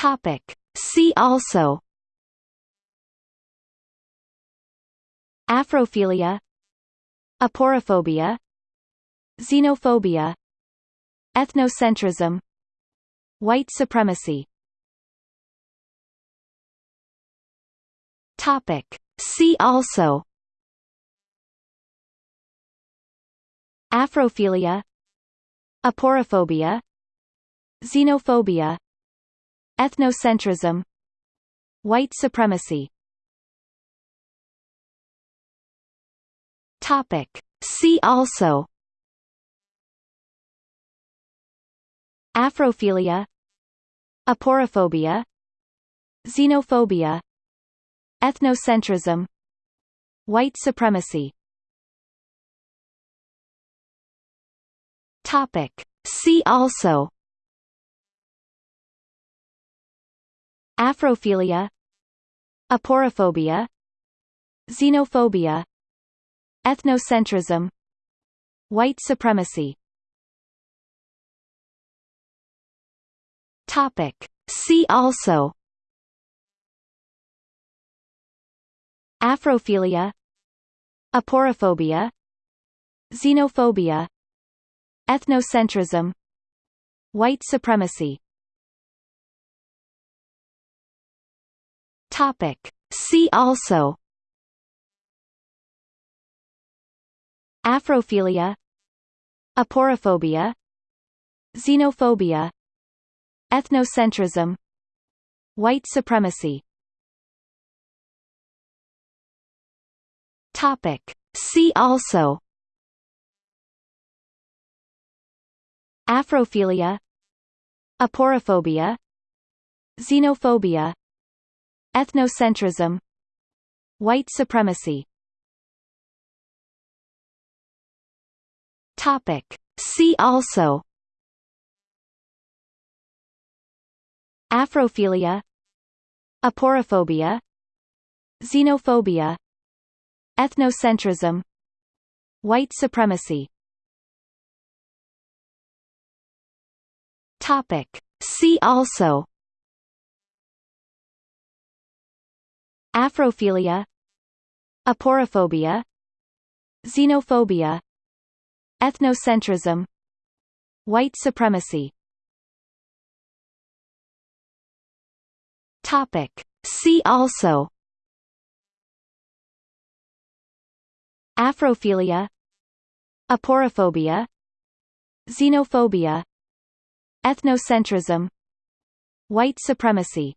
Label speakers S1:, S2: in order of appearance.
S1: Topic. See also Afrophilia Aporophobia Xenophobia Ethnocentrism White supremacy Topic. See also Afrophilia Aporophobia Xenophobia Ethnocentrism White supremacy Topic. See also Afrophilia Aporophobia Xenophobia Ethnocentrism White supremacy Topic. See also Afrophilia Aporophobia Xenophobia Ethnocentrism White supremacy. Topic. See also. Afrophilia Aporophobia Xenophobia Ethnocentrism White supremacy Topic. See also. Afrophilia. Aporophobia Xenophobia. Ethnocentrism. White supremacy. Topic. See also. Afrophilia. Aporophobia Xenophobia Ethnocentrism White supremacy Topic. See also Afrophilia Aporophobia Xenophobia Ethnocentrism White supremacy Topic. See also Afrophilia Aporophobia Xenophobia Ethnocentrism White supremacy. Topic. See also. Afrophilia Aporophobia Xenophobia Ethnocentrism White supremacy